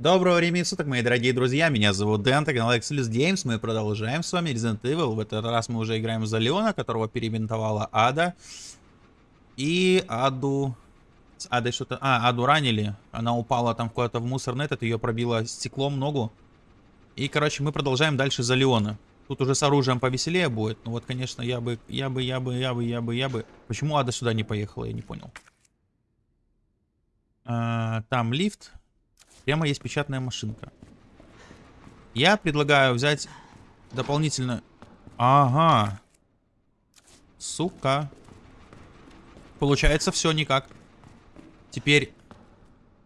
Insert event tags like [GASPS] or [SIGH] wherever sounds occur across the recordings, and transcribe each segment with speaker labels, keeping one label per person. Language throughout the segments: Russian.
Speaker 1: Доброго времени суток, мои дорогие друзья, меня зовут Дэн, это канал Exilus Games, мы продолжаем с вами Resident Evil, в этот раз мы уже играем за Леона, которого перебинтовала Ада, и Аду, с Адой что-то, а, Аду ранили, она упала там куда-то в мусорный этот, ее пробило стеклом ногу, и, короче, мы продолжаем дальше за Леона. Тут уже с оружием повеселее будет, ну вот, конечно, я бы, я бы, я бы, я бы, я бы, я бы, почему Ада сюда не поехала, я не понял. А, там лифт. Прямо есть печатная машинка. Я предлагаю взять дополнительно... Ага. Сука. Получается все никак. Теперь...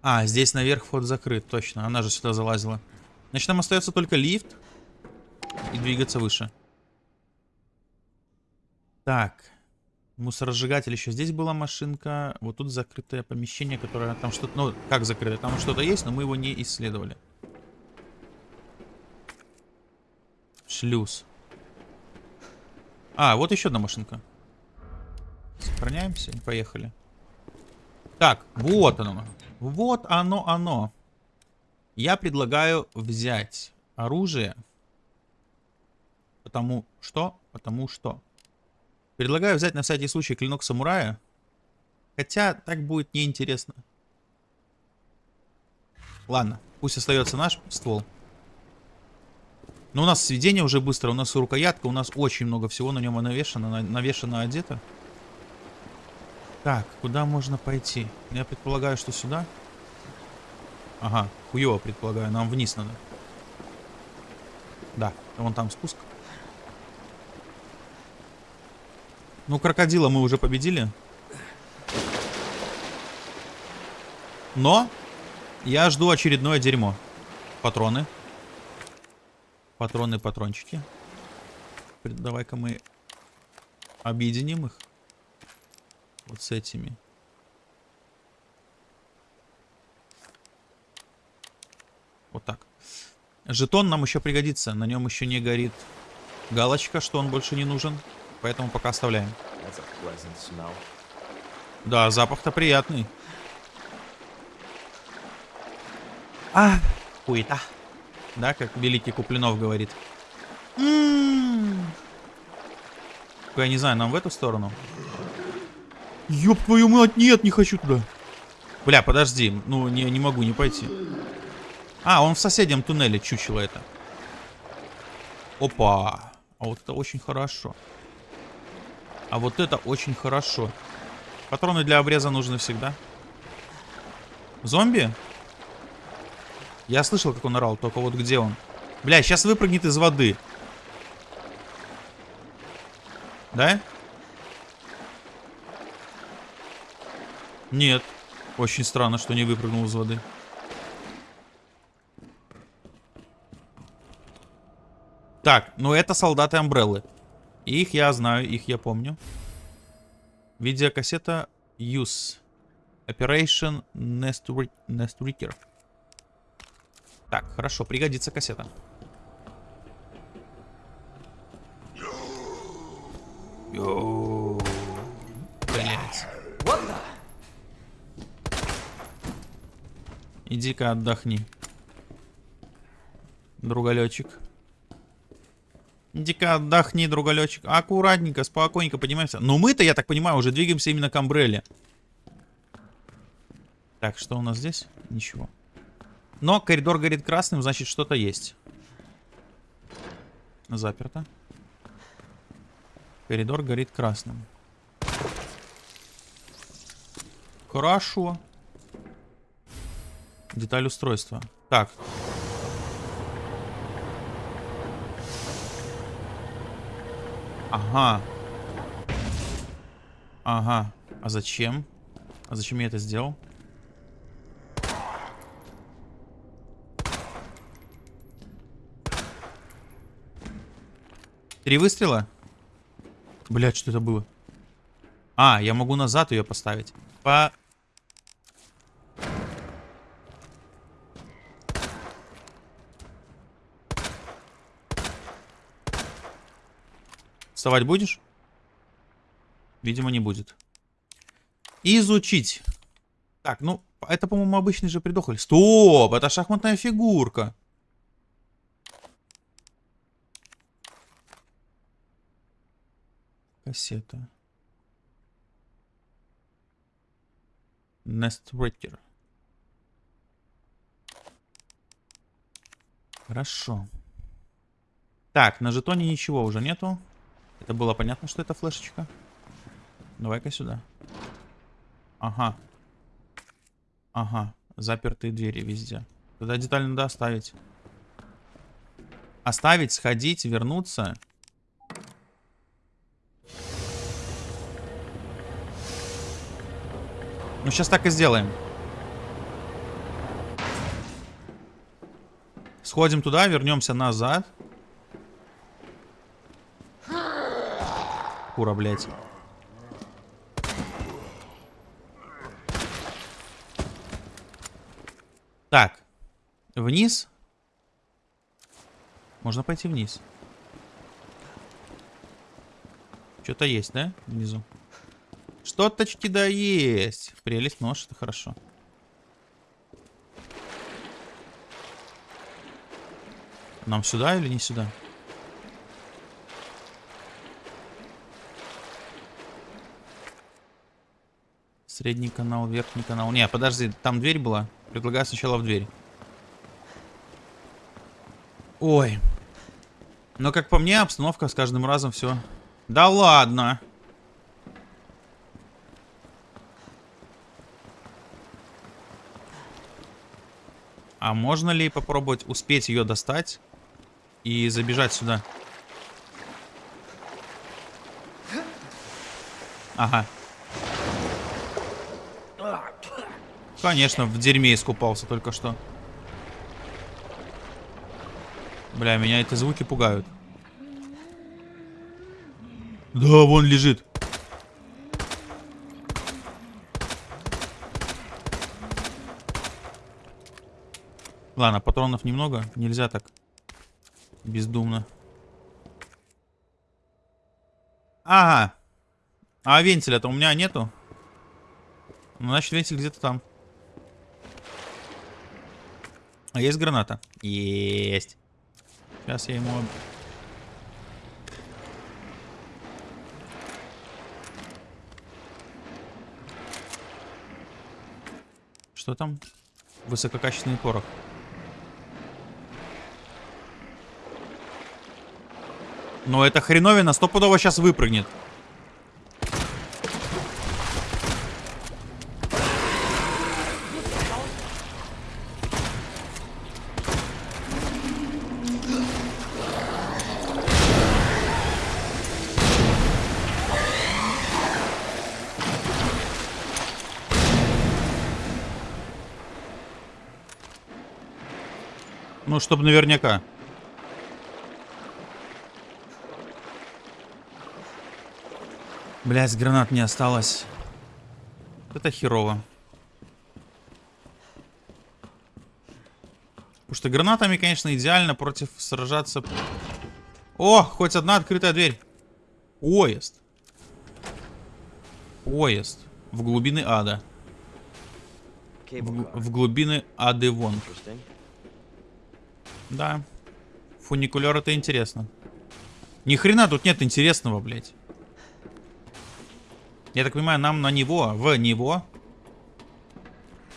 Speaker 1: А, здесь наверх вход закрыт, точно. Она же сюда залазила. Значит, нам остается только лифт и двигаться выше. Так. Мусоросжигатель еще здесь была машинка. Вот тут закрытое помещение, которое там что-то... Ну, как закрытое? Там что-то есть, но мы его не исследовали. Шлюз. А, вот еще одна машинка. Сохраняемся поехали. Так, вот оно. Вот оно, оно. Я предлагаю взять оружие. Потому что? Потому что... Предлагаю взять на всякий случай клинок самурая. Хотя так будет неинтересно. Ладно, пусть остается наш ствол. Но у нас сведение уже быстро, у нас рукоятка, у нас очень много всего на нем навешано, навешано одето. Так, куда можно пойти? Я предполагаю, что сюда. Ага, хуево предполагаю, нам вниз надо. Да, вон там спуск. Ну, крокодила мы уже победили. Но я жду очередное дерьмо. Патроны. Патроны, патрончики. Давай-ка мы объединим их. Вот с этими. Вот так. Жетон нам еще пригодится. На нем еще не горит галочка, что он больше не нужен. Поэтому пока оставляем. Да, запах-то приятный. А, хуета. Да, как великий Куплинов говорит. М -м -м. Я не знаю, нам в эту сторону? Ёб твою мать, нет, не хочу туда. Бля, подожди, ну не, не могу не пойти. А, он в соседнем туннеле, чучело это. Опа. А вот это очень хорошо. А вот это очень хорошо. Патроны для обреза нужны всегда. Зомби? Я слышал, как он орал, только вот где он? Бля, сейчас выпрыгнет из воды. Да? Нет. Очень странно, что не выпрыгнул из воды. Так, ну это солдаты Амбреллы. Их я знаю, их я помню. Видеокассета Use. Operation Nest, Nest Reaker. Так, хорошо, пригодится кассета. Блять. Иди-ка отдохни. Друголечек. Иди-ка отдохни, друголечек. Аккуратненько, спокойненько поднимаемся. Но мы-то, я так понимаю, уже двигаемся именно к Амбрелле. Так, что у нас здесь? Ничего. Но коридор горит красным, значит что-то есть. Заперто. Коридор горит красным. Хорошо. Деталь устройства. Так, Ага. Ага. А зачем? А зачем я это сделал? Три выстрела? Блять, что это было? А, я могу назад ее поставить. По... Вставать будешь? Видимо, не будет. Изучить. Так, ну, это, по-моему, обычный же придохль. Стоп, это шахматная фигурка. Кассета. Нестреttер. Хорошо. Так, на жетоне ничего уже нету. Это было понятно, что это флешечка. Давай-ка сюда. Ага. Ага. Запертые двери везде. Тогда деталь надо оставить. Оставить, сходить, вернуться. Ну, сейчас так и сделаем. Сходим туда, вернемся назад. Кура, блядь. Так. Вниз. Можно пойти вниз. Что-то есть, да? Внизу. Что-то да есть. Прелесть нож, это хорошо. Нам сюда или не сюда? Средний канал, верхний канал. Не, подожди, там дверь была. Предлагаю сначала в дверь. Ой. Но как по мне, обстановка с каждым разом все. Да ладно. А можно ли попробовать успеть ее достать и забежать сюда? Ага. Конечно, в дерьме искупался только что. Бля, меня эти звуки пугают. Да, вон лежит. Ладно, патронов немного. Нельзя так бездумно. Ага. А вентиля-то у меня нету. Ну, значит, вентиль где-то там. А есть граната? Есть. Сейчас я ему... Что там? Высококачественный порох. Но эта хреновина стопудово сейчас выпрыгнет. Чтобы наверняка. Блять, гранат не осталось. Это херово. Потому что гранатами, конечно, идеально против сражаться. О, хоть одна открытая дверь. Поезд. Поезд. В глубины ада. В, в глубины ады вон. Да. Фуникулер это интересно. Ни хрена тут нет интересного, блядь. Я так понимаю, нам на него, в него.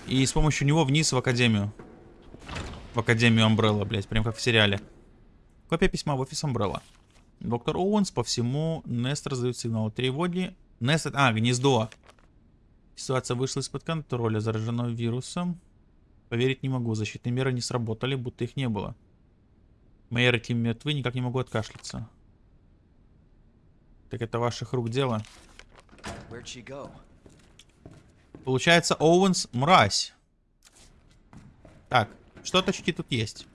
Speaker 1: И с помощью него вниз в Академию. В Академию Амбрелла, блядь, прям как в сериале. Копия письма в офис Амбрелла. Доктор Оуэнс по всему Нест раздает сигнал тревоги. Нест... А, гнездо. Ситуация вышла из-под контроля, заражена вирусом. Поверить не могу, защитные меры не сработали, будто их не было. Мои Тим мертвы, никак не могу откашляться. Так это ваших рук дело. Получается, Оуэнс мразь. Так, что точки тут есть?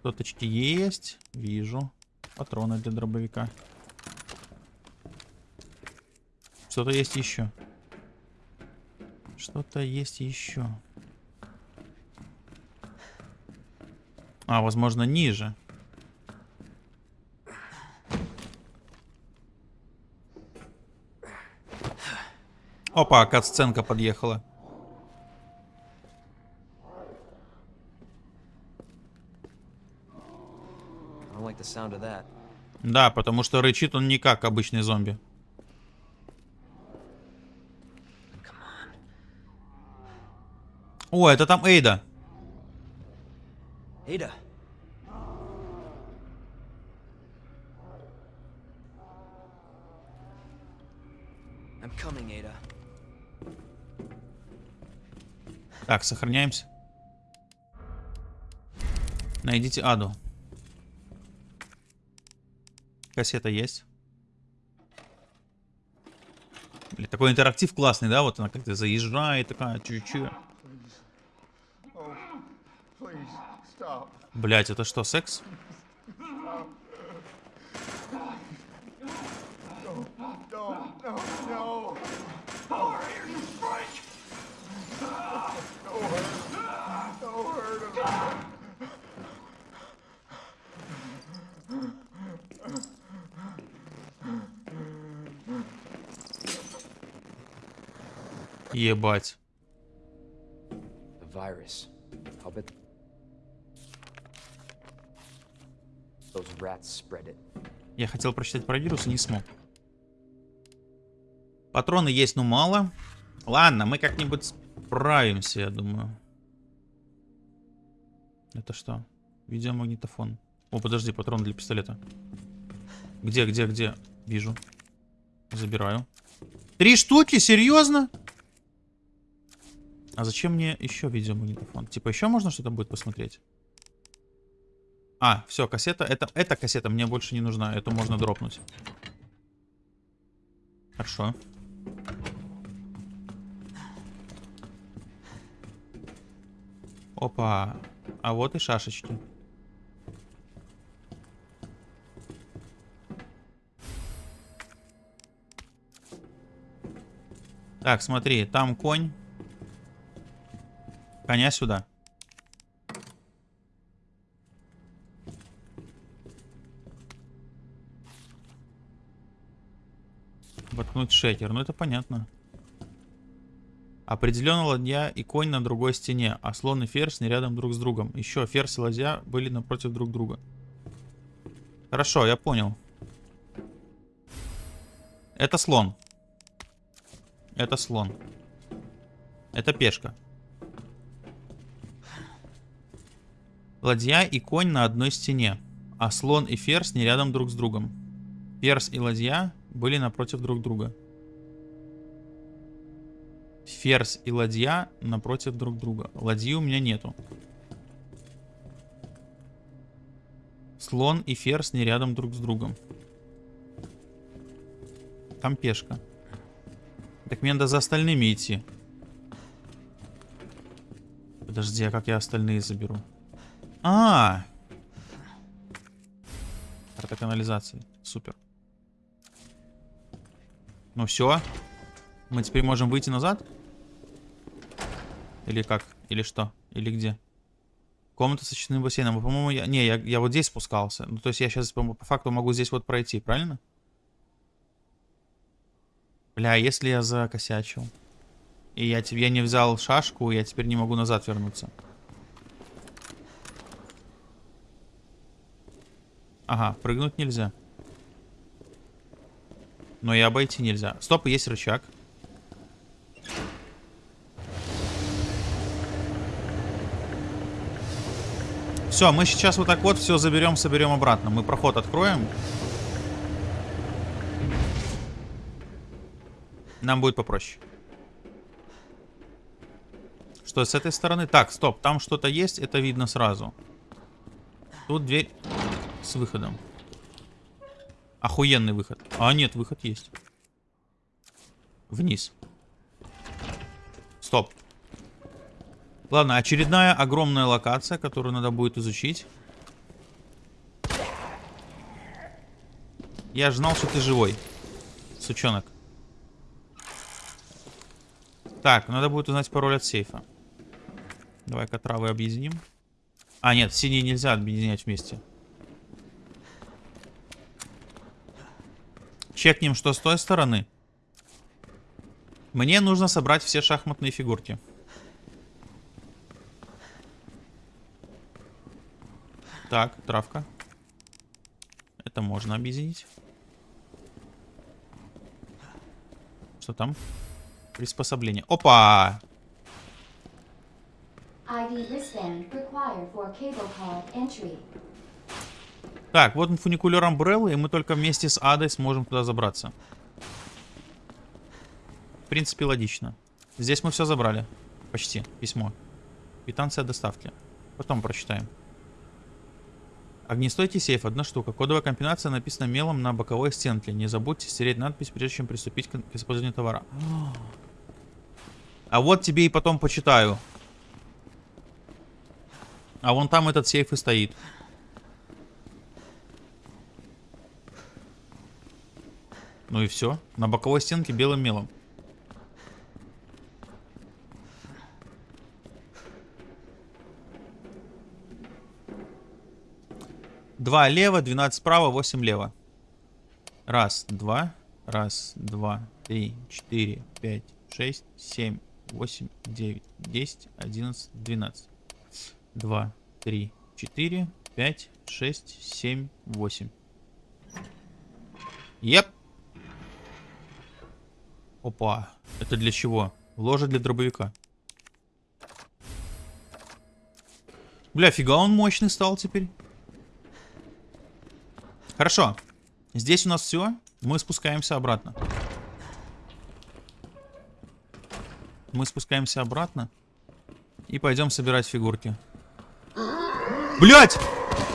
Speaker 1: Что точки есть? Вижу. Патроны для дробовика. Что-то есть еще. Что-то есть еще. А, возможно, ниже. Опа, катсценка подъехала. Да, потому что рычит он не как обычный зомби. О, это там Эйда.
Speaker 2: Эйда.
Speaker 1: Так, сохраняемся. Найдите Аду. Кассета есть. Блин, такой интерактив классный, да? Вот она как-то заезжает, такая
Speaker 3: stop.
Speaker 1: Блять, это что, секс?
Speaker 2: It.
Speaker 1: Я хотел прочитать про вирус и не смог. Патроны есть, но мало. Ладно, мы как-нибудь справимся, я думаю. Это что? Видеомагнитофон. О, подожди, патрон для пистолета. Где, где, где? Вижу. Забираю. Три штуки? Серьезно? А зачем мне еще видеомагнитофон? Типа еще можно что-то будет посмотреть? А, все, кассета. Это, эта кассета мне больше не нужна. Эту можно дропнуть. Хорошо. Опа. А вот и шашечки. Так, смотри, там конь. Коня сюда. Воткнуть шекер. Ну это понятно. Определенно ладья и конь на другой стене, а слон и ферзь не рядом друг с другом. Еще ферзь и ладья были напротив друг друга. Хорошо, я понял. Это слон. Это слон. Это пешка. Ладья и конь на одной стене, а слон и ферзь не рядом друг с другом. Ферзь и ладья были напротив друг друга. Ферзь и ладья напротив друг друга. Ладьи у меня нету. Слон и ферзь не рядом друг с другом. Там пешка. Так мне надо за остальными идти. Подожди, а как я остальные заберу? А. Карта канализации. Супер. Ну все. Мы теперь можем выйти назад? Или как? Или что? Или где? Комната с очистным бассейном. По-моему, я... Не, я, я вот здесь спускался. Ну, то есть я сейчас по, по факту могу здесь вот пройти, правильно? Бля, если я закосячил. И я, я не взял шашку, я теперь не могу назад вернуться. Ага, прыгнуть нельзя. Но и обойти нельзя. Стоп, есть рычаг. Все, мы сейчас вот так вот все заберем, соберем обратно. Мы проход откроем. Нам будет попроще. Что, с этой стороны? Так, стоп, там что-то есть, это видно сразу. Тут дверь с выходом. Охуенный выход. А, нет, выход есть. Вниз. Стоп. Ладно, очередная огромная локация, которую надо будет изучить. Я же знал, что ты живой. Сучонок. Так, надо будет узнать пароль от сейфа. Давай-ка травы объединим. А, нет, синие нельзя объединять вместе. Чекнем, что с той стороны. Мне нужно собрать все шахматные фигурки. Так, травка. Это можно объединить. Что там? Приспособление. Опа!
Speaker 4: ID wristband required for cable car entry.
Speaker 1: Так, вот фуникулер Umbrella, и мы только вместе с Адой сможем туда забраться. В принципе, логично. Здесь мы все забрали. Почти. Письмо. Квитанция доставки. Потом прочитаем. Огнестойкий сейф, одна штука. Кодовая комбинация написана мелом на боковой стенке. Не забудьте стереть надпись, прежде чем приступить к использованию товара. А вот тебе и потом почитаю. А вон там этот сейф и стоит. Ну и все. На боковой стенке белым мелом. Два лево, 12 справа, 8 лево. Раз, два, раз, два, три, четыре, пять, шесть, семь, восемь, девять, десять, одиннадцать, двенадцать. Два, три, четыре, пять, шесть, семь, восемь. Еп. Опа. Это для чего? Ложа для дробовика. Бля, фига он мощный стал теперь. Хорошо. Здесь у нас все. Мы спускаемся обратно. Мы спускаемся обратно. И пойдем собирать фигурки. Блять!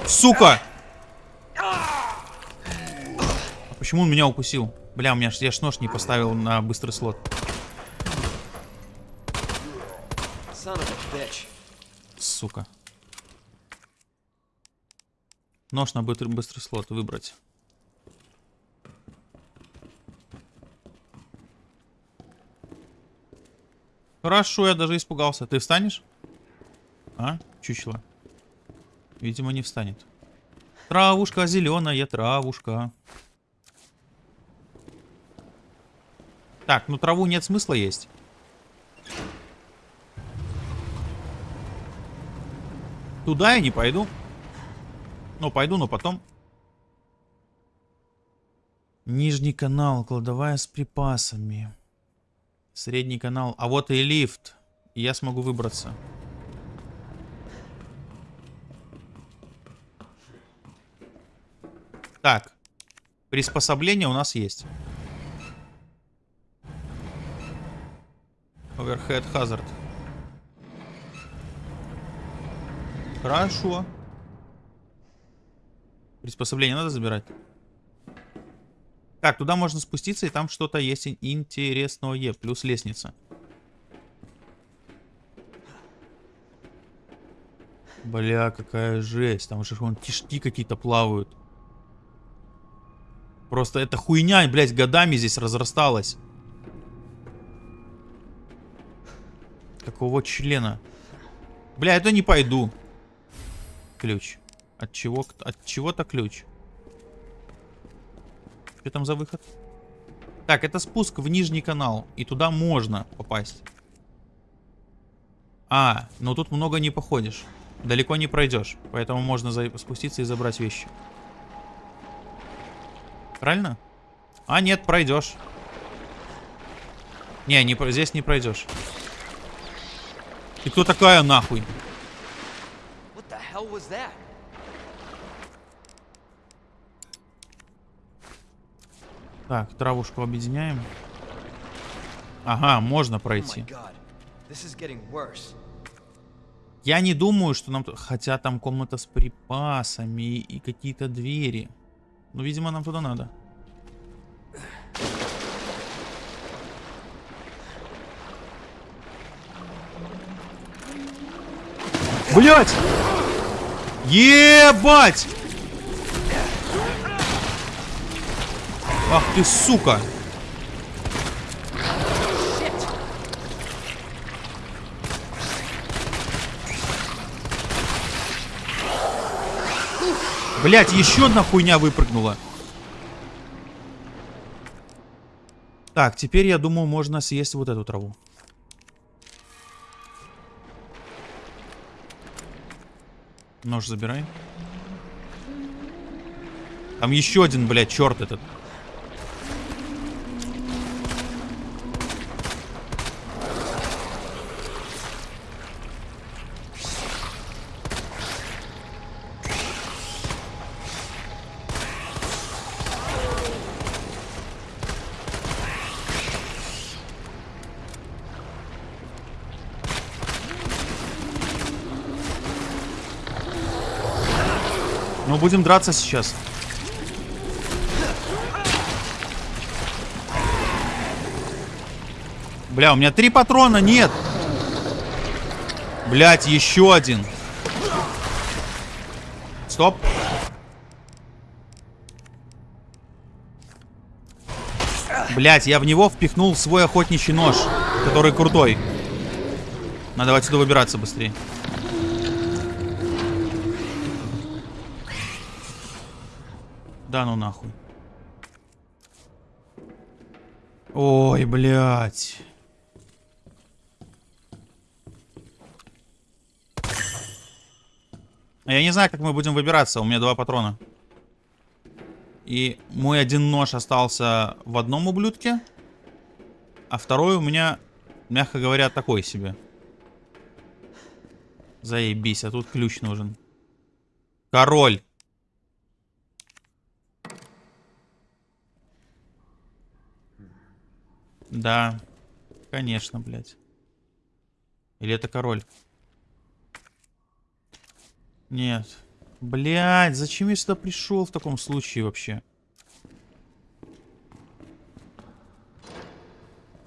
Speaker 1: Сука! А почему он меня укусил? Бля, у меня ж, я ж нож не поставил на быстрый слот. Сука. Нож на быстрый, быстрый слот выбрать. Хорошо, я даже испугался. Ты встанешь? А? Чучело. Видимо, не встанет. Травушка зеленая, травушка. Так, ну траву нет смысла есть. Туда я не пойду. Ну, пойду, но потом. Нижний канал, кладовая с припасами. Средний канал. А вот и лифт. И я смогу выбраться. Так. Приспособление у нас есть. Overhead Hazard. Хорошо. Приспособление надо забирать. Так, туда можно спуститься, и там что-то есть ин- интересное. Плюс лестница. Бля, какая жесть. Там же вон кишки какие-то плавают. Просто эта хуйня, блядь, годами здесь разрасталась. Какого члена? Бля, это не пойду. Ключ. От чего? От чего-то ключ. Что там за выход? Так, это спуск в нижний канал. И туда можно попасть. А, но тут много не походишь. Далеко не пройдешь. Поэтому можно спуститься и забрать вещи. Правильно? А, нет, пройдешь. Не, не, здесь не пройдешь. И кто такая нахуй? Так, травушку объединяем. Ага, можно
Speaker 2: Oh
Speaker 1: пройти.
Speaker 2: worse.
Speaker 1: Я не думаю, что нам... Хотя там комната с припасами и какие-то двери. Ну, видимо, нам туда надо. Блять! Ебать! Ах ты, сука! Блять, еще одна хуйня выпрыгнула. Так, теперь я думаю, можно съесть вот эту траву. Нож забирай. Там еще один, блядь, черт этот. Будем драться сейчас. Бля, у меня три патрона нет. Блять, еще один. Стоп. Блять, я в него впихнул свой охотничий нож, который крутой. Надо отсюда выбираться быстрее. Да ну нахуй. Ой, блядь. Я не знаю, как мы будем выбираться. У меня два патрона. И мой один нож остался в одном ублюдке. А второй у меня, мягко говоря, такой себе. Заебись, а тут ключ нужен. Король. Да, конечно, блядь. Или это король? Нет. Блядь, зачем я сюда пришел в таком случае вообще?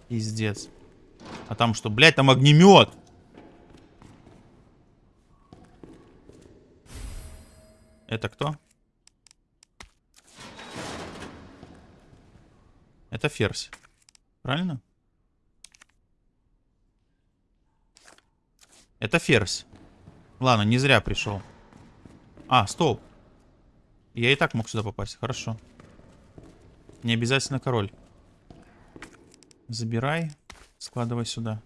Speaker 1: Пиздец. А там что? Блядь, там огнемет! Это кто? Это ферзь. Правильно? Это ферзь. Ладно, не зря пришел. А, стоп. Я и так мог сюда попасть. Хорошо. Не обязательно король. Забирай. Складывай сюда.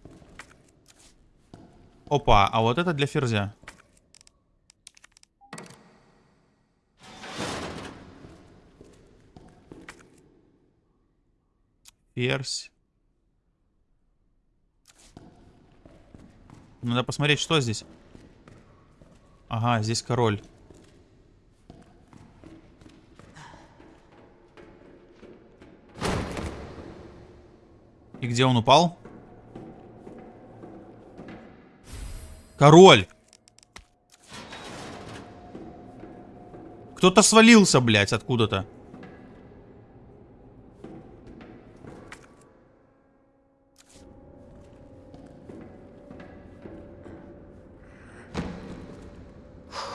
Speaker 1: Опа, а вот это для ферзя. Ферзь. Надо посмотреть, что здесь. Ага, здесь король. И где он упал? Король! Кто-то свалился, блядь, откуда-то.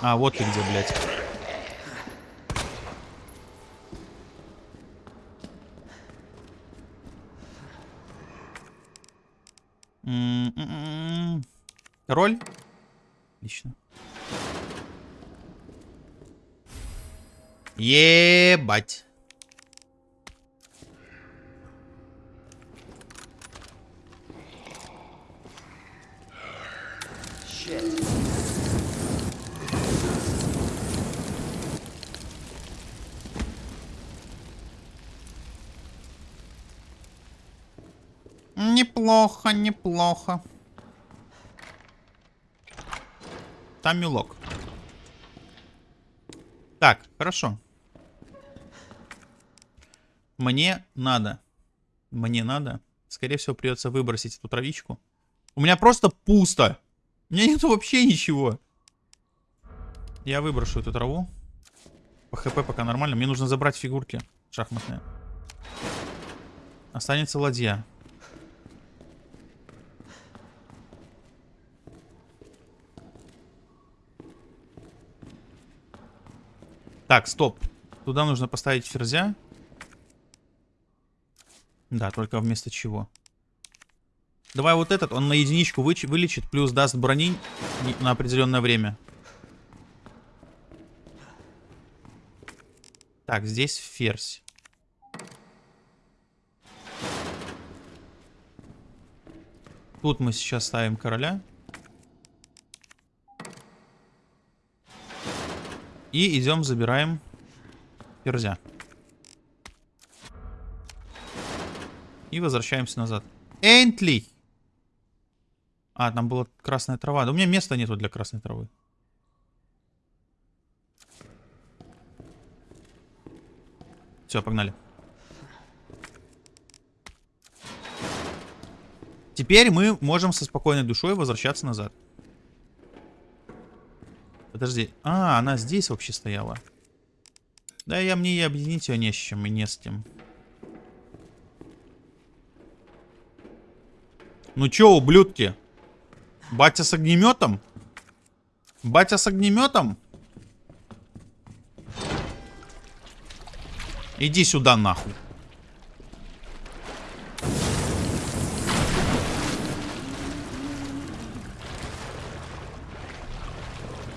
Speaker 1: А, вот ты где, блядь. М-м-м. Король? Отлично. Ебать. Неплохо, неплохо. Там милок. Так, хорошо. Мне надо. Мне надо. Скорее всего, придется выбросить эту травичку. У меня просто пусто. У меня нету вообще ничего. Я выброшу эту траву. По хп пока нормально. Мне нужно забрать фигурки шахматные. Останется ладья. Так, стоп. Туда нужно поставить ферзя. Да, только вместо чего. Давай вот этот, он на единичку вылечит, плюс даст брони на определенное время. Так, здесь ферзь. Тут мы сейчас ставим короля. И идем, забираем Ферзя. И возвращаемся назад. Энтли! А, там была красная трава. Да у меня места нету для красной травы. Все, погнали. Теперь мы можем со спокойной душой возвращаться назад. Подожди. А, она здесь вообще стояла. Да, я мне и объединить ее не с чем и не с тем. Ну чё, ублюдки? Батя с огнеметом? Батя с огнеметом? Иди сюда нахуй.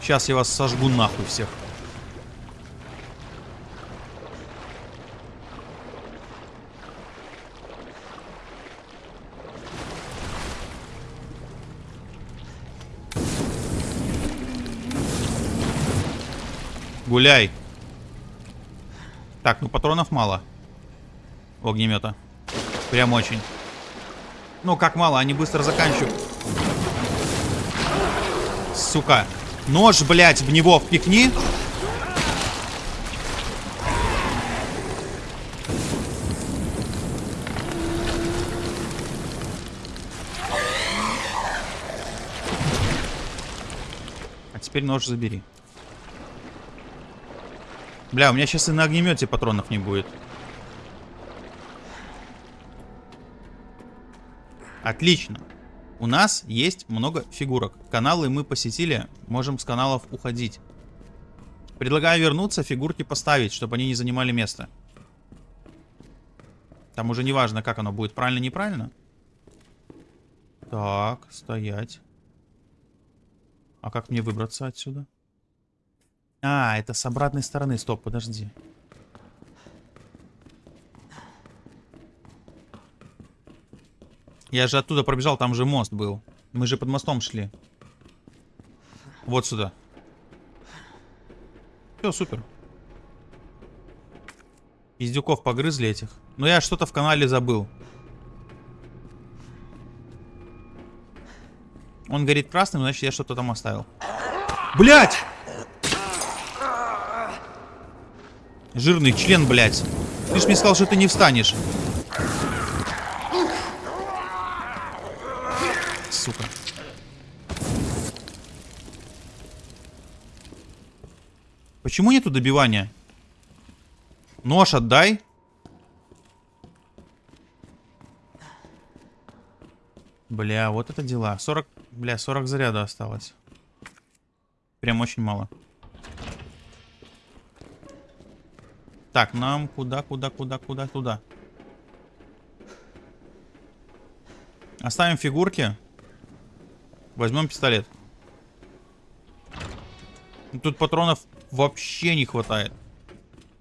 Speaker 1: Сейчас я вас сожгу нахуй всех. Гуляй. Так, ну патронов мало. У огнемета. Прям очень. Ну, как мало, они быстро заканчивают. Сука. Нож, блядь, в него впихни. А теперь нож забери. Бля, у меня сейчас и на огнемете патронов не будет. Отлично. У нас есть много фигурок. Каналы мы посетили, можем с каналов уходить. Предлагаю вернуться, фигурки поставить, чтобы они не занимали место. Там уже не важно, как оно будет, правильно-неправильно. Так, стоять. А как мне выбраться отсюда? А, это с обратной стороны. Стоп, подожди. Я же оттуда пробежал, там же мост был. Мы же под мостом шли. Вот сюда. Все, супер. Издюков погрызли этих. Но я что-то в канале забыл. Он горит красным, значит я что-то там оставил. Блять! Жирный член, блядь. Ты ж мне сказал, что ты не встанешь. Сука. Почему нету добивания? Нож отдай. Бля, вот это дела. 40, бля, 40 заряда осталось. Прям очень мало. Так, нам куда, куда, куда, куда, туда. Оставим фигурки. Возьмем пистолет. Тут патронов вообще не хватает.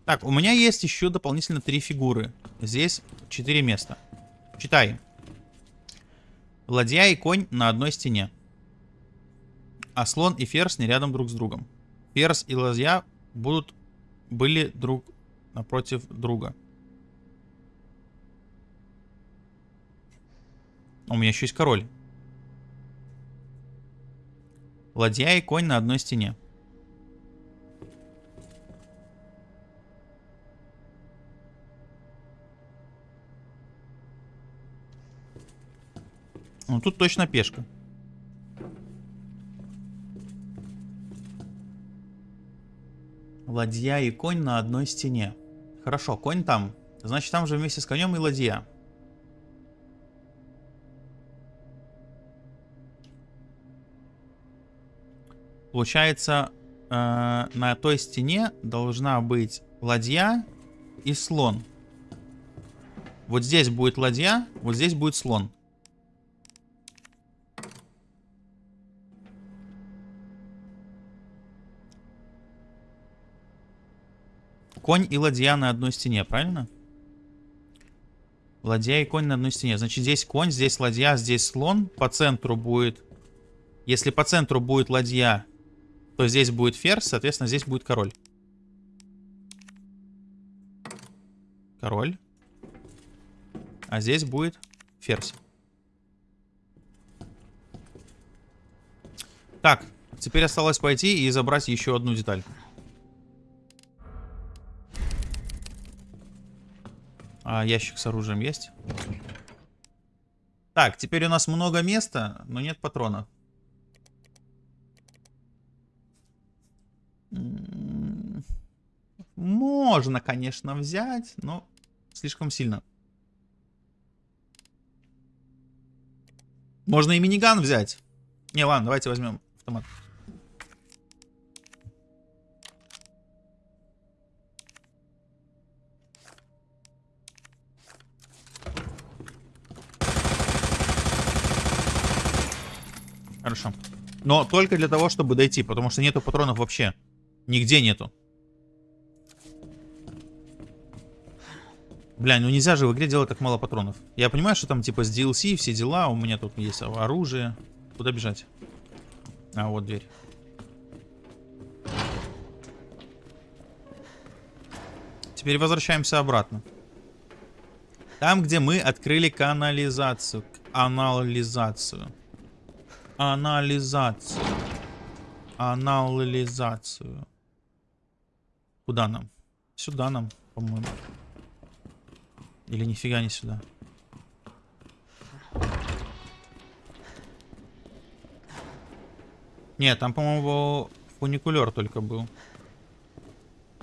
Speaker 1: Так, у меня есть еще дополнительно три фигуры. Здесь четыре места. Читай. Ладья и конь на одной стене. А слон и ферзь не рядом друг с другом. Ферзь и ладья будут были друг напротив друга. У меня еще есть король. Ладья и конь на одной стене. Ну тут точно пешка. Ладья и конь на одной стене. Хорошо, конь там. Значит, там же вместе с конем и ладья. Получается, э, на той стене должна быть ладья и слон. Вот здесь будет ладья, вот здесь будет слон. Конь и ладья на одной стене, правильно? Ладья и конь на одной стене. Значит, здесь конь, здесь ладья, здесь слон. По центру будет... Если по центру будет ладья, то здесь будет ферзь, соответственно, здесь будет король. король. А здесь будет ферзь. Так, теперь осталось пойти и забрать еще одну деталь. А ящик с оружием есть? Так, теперь у нас много места, но нет патронов. М, Можно, конечно, взять, но слишком сильно. Можно и миниган взять. Не, ладно, давайте возьмем автомат. Хорошо. Но только для того, чтобы дойти, потому что нету патронов вообще. Нигде нету. Бля, ну нельзя же в игре делать так мало патронов. Я понимаю, что там типа с DLC все дела, у меня тут есть оружие. Куда бежать? А, вот дверь. Теперь возвращаемся обратно. Там, где мы открыли канализацию. Анализацию. Анализацию. Анализацию. Куда нам? Сюда нам, по-моему. Или нифига не сюда. Нет, там, по-моему, фуникулер только был.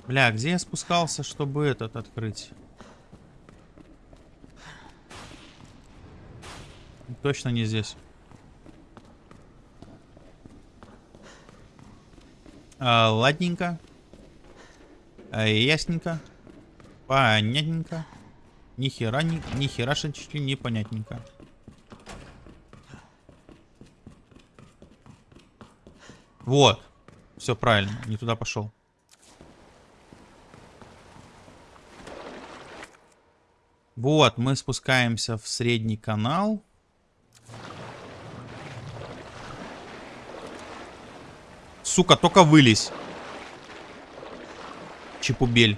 Speaker 1: Бля, где я спускался, чтобы этот открыть? Точно не здесь. А, ладненько. А, ясненько. Понятненько. Ни хера, ни, ни херашечки непонятненько. Вот. Все правильно. Не туда пошел. Вот, мы спускаемся в средний канал. Сука, только вылезь. Чепубель.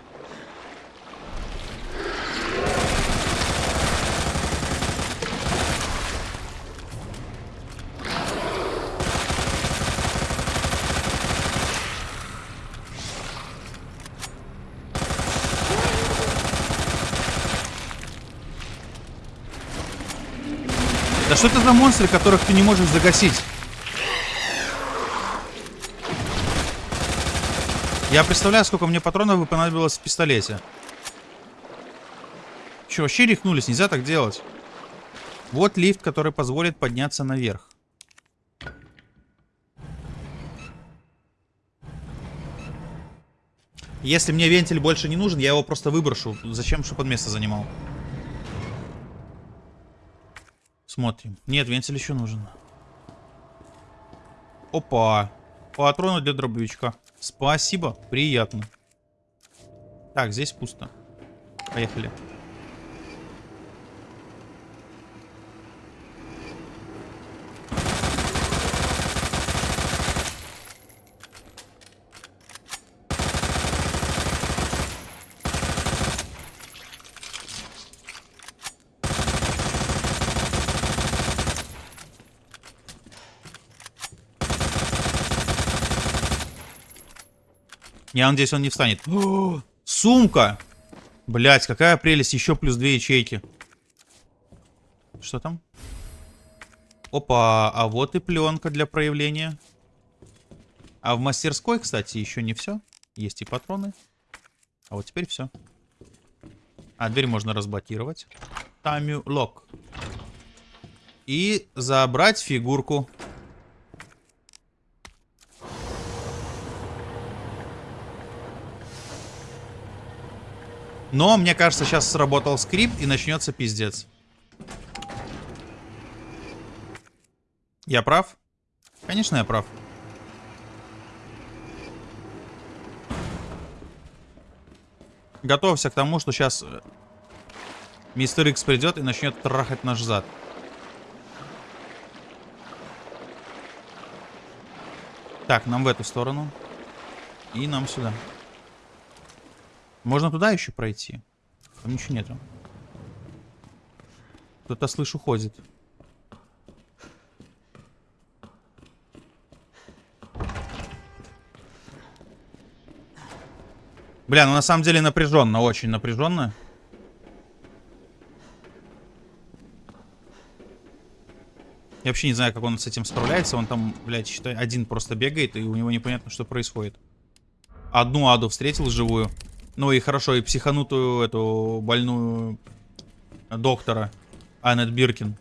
Speaker 1: Да что это за монстры, которых ты не можешь загасить? Я представляю, сколько мне патронов бы понадобилось в пистолете. Че, вообще рехнулись? Нельзя так делать. Вот лифт, который позволит подняться наверх. Если мне вентиль больше не нужен, я его просто выброшу. Зачем, чтобы он место занимал? Смотрим. Нет, вентиль еще нужен. Опа. Патроны для дробовичка. Спасибо, приятно. Так, здесь пусто. Поехали. Я надеюсь, он не встанет. О, [GASPS] сумка! Блять, какая прелесть. Еще плюс две ячейки. Что там? Опа, а вот и пленка для проявления. А в мастерской, кстати, еще не все. Есть и патроны. А вот теперь все. А дверь можно разблокировать. Тамю лок. И забрать фигурку. Но, мне кажется, сейчас сработал скрипт и начнется пиздец. Я прав? Конечно, я прав. Готовься к тому, что сейчас мистер Икс придет и начнет трахать наш зад. Так, нам в эту сторону. И нам сюда. Можно туда еще пройти. Там ничего нету. Кто-то, слышу, ходит. Бля, ну на самом деле напряженно, очень напряженно. Я вообще не знаю, как он с этим справляется. Он там, блядь, считай, один просто бегает, и у него непонятно, что происходит. Одну аду встретил живую. Ну и хорошо, и психанутую эту больную доктора. Аннет Биркин.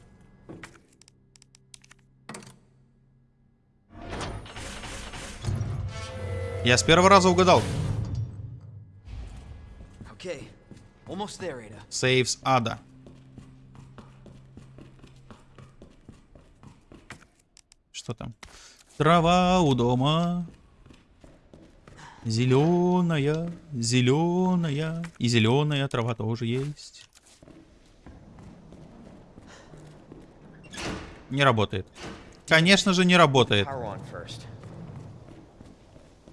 Speaker 1: Я с первого раза угадал.
Speaker 2: Okay, there.
Speaker 1: Сейвс ада. Что там? Трава у дома. Зеленая, зеленая. И зеленая трава тоже есть. Не работает. Конечно же, не работает.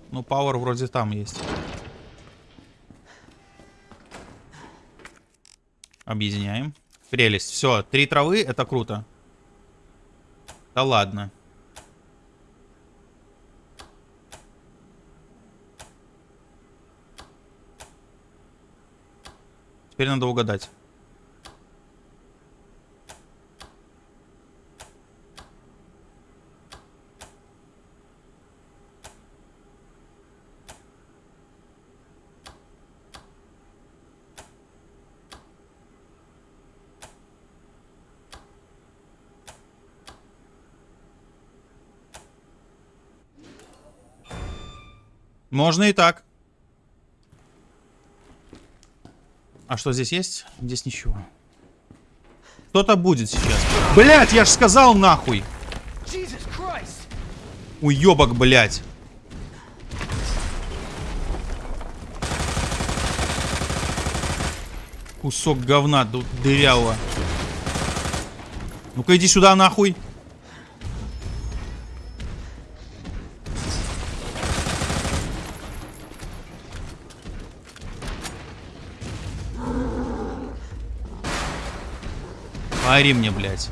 Speaker 1: Ну, Power вроде там есть. Объединяем. Прелесть. Все, три травы, это круто. Да ладно. Теперь надо угадать. Можно и так. А что здесь есть? Здесь ничего. Кто-то будет сейчас. Блять, я ж сказал нахуй. Уебок, блять. Кусок говна ду- дырявого. Ну-ка иди сюда нахуй. Ори мне, блядь.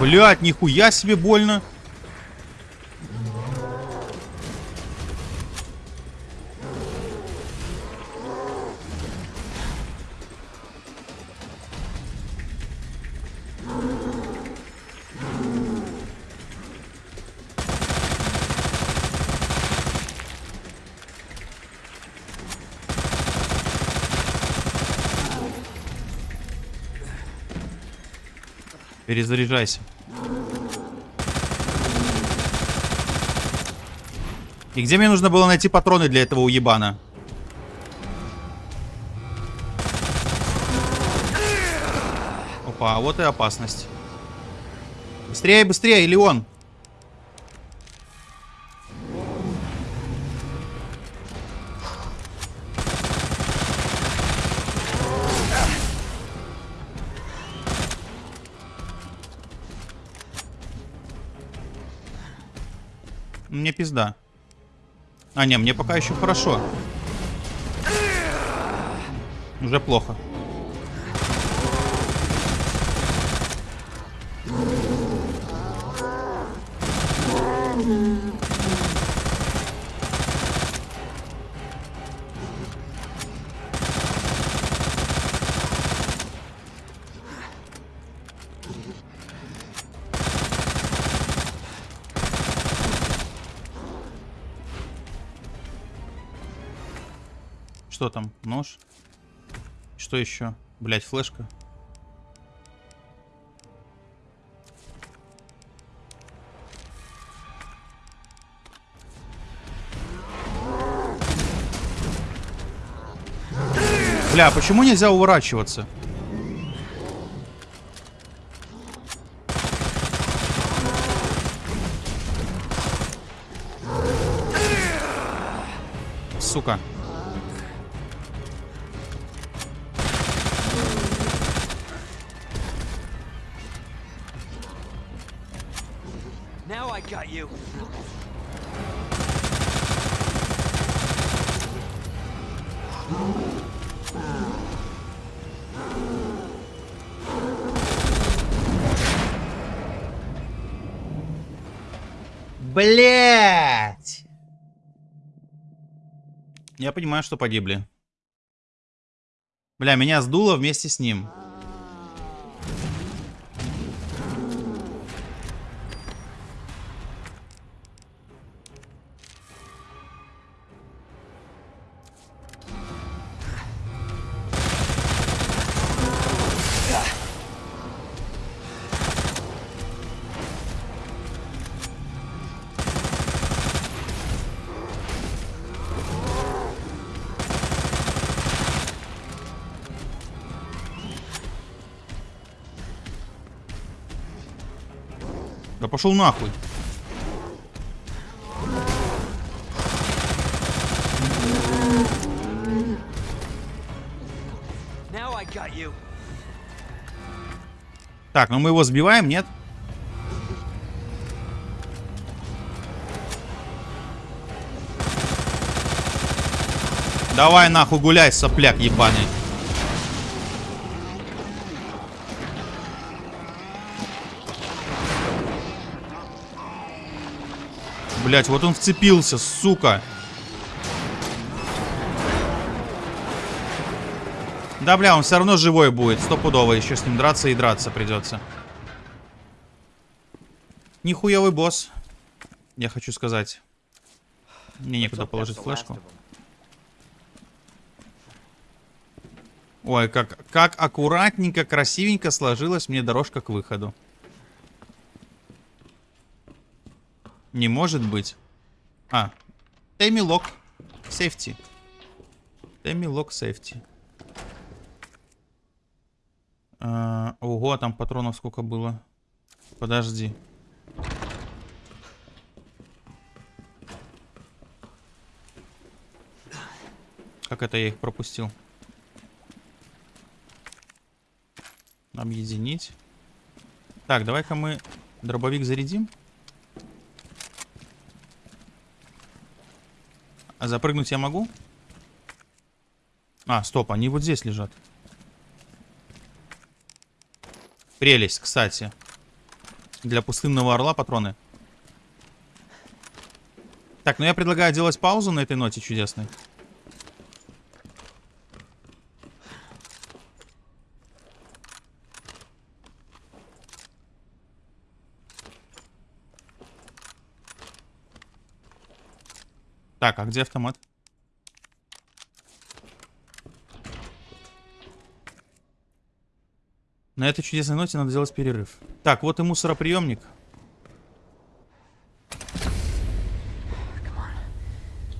Speaker 1: Блядь, нихуя себе больно. Перезаряжайся. И где мне нужно было найти патроны для этого уебана? Опа, вот и опасность. Быстрее, быстрее, или Мне пизда. А, не, мне пока еще хорошо. Уже плохо. Там? Нож? Что еще? Блять, флешка. Бля, почему нельзя уворачиваться? Блять! Я понимаю, что погибли. Бля, меня сдуло вместе с ним. Пошел нахуй. Так, ну мы его сбиваем, нет? Давай нахуй гуляй, сопляк ебаный. Блять, вот он вцепился, сука. Да, бля, он все равно живой будет. Стопудово. Еще с ним драться и драться придется. Нихуевый босс. Я хочу сказать. Мне некуда положить флешку. Ой, как, как аккуратненько, красивенько сложилась мне дорожка к выходу. Не может быть. А. Тэмми лок. Сейфти. Тэмми лок сейфти. А, ого, там патронов сколько было. Подожди. Как это я их пропустил? Объединить. Так, давай-ка мы дробовик зарядим. А запрыгнуть я могу? А, стоп, они вот здесь лежат. Прелесть, кстати. Для пустынного орла патроны. Так, ну я предлагаю делать паузу на этой ноте чудесной. Так, а где автомат? На этой чудесной ноте надо сделать перерыв. Так, вот и мусороприемник.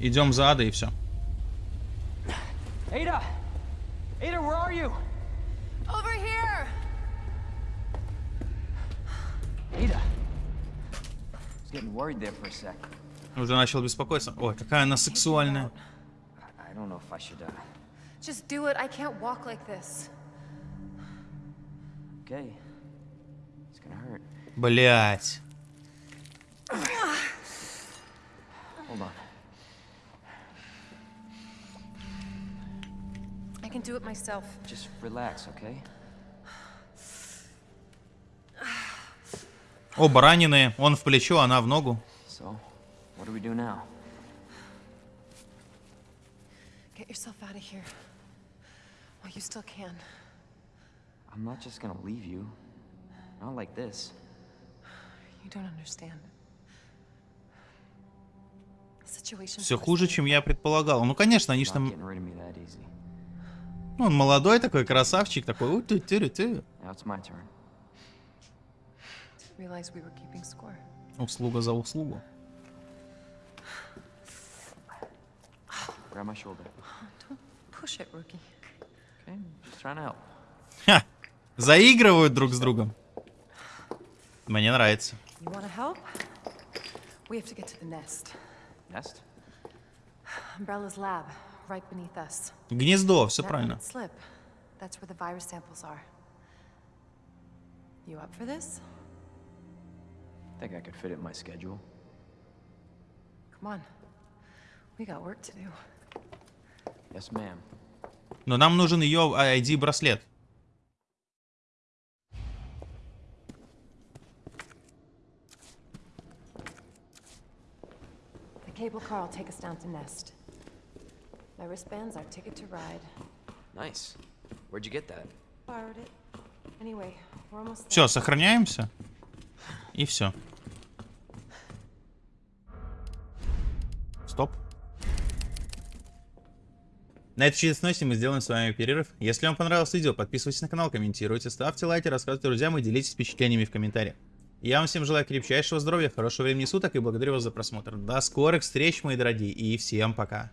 Speaker 1: Идем за Адой и все.
Speaker 2: Ada! Ada, where are you?
Speaker 5: Over here!
Speaker 2: Ada. I was getting worried there for a sec.
Speaker 1: Уже начал беспокоиться. Ой, какая она сексуальная.
Speaker 2: I, I don't know if I should, uh...
Speaker 5: Just do it. I can't walk like this.
Speaker 2: Okay. It's gonna hurt.
Speaker 1: Блять.
Speaker 2: Hold on.
Speaker 5: I can do it myself.
Speaker 2: Just relax, okay?
Speaker 1: Оба раненые. Он в плечо, она в ногу.
Speaker 2: So, what do we do now?
Speaker 5: Get yourself out of here. While you still can.
Speaker 2: I'm not just gonna leave you. Not like this.
Speaker 5: You don't understand. The situation.
Speaker 1: Все хуже, чем я предполагал. Ну, конечно, они ж там... Ну, он молодой такой, красавчик такой. у
Speaker 5: were keeping score.
Speaker 1: Услуга за услугу.
Speaker 2: Grab my shoulder.
Speaker 5: Don't push it, rookie.
Speaker 2: Okay? Just trying to help.
Speaker 1: Ха! Заигрывают друг с другом. Мне нравится.
Speaker 5: You want to help? We have to get to the nest.
Speaker 2: Nest?
Speaker 5: Umbrella's lab, right beneath us.
Speaker 1: Гнездо, все правильно.
Speaker 5: slip. That's where the virus samples are. You up for this?
Speaker 2: Think I could fit it in my schedule?
Speaker 5: Come on. We got work to do.
Speaker 2: Yes, ma'am.
Speaker 1: Но нам нужен ее ID-браслет.
Speaker 5: The cable car will take us down to Nest. My wristband's our ticket to ride.
Speaker 2: Nice. Where'd you get that?
Speaker 5: Borrowed it. Anyway, we're almost
Speaker 1: Все, сохраняемся. И все. На этой чудесной ноте мы сделаем с вами перерыв. Если вам понравилось видео, подписывайтесь на канал, комментируйте, ставьте лайки, рассказывайте друзьям и делитесь впечатлениями в комментариях. Я вам всем желаю крепчайшего здоровья, хорошего времени суток и благодарю вас за просмотр. До скорых встреч, мои дорогие, и всем пока.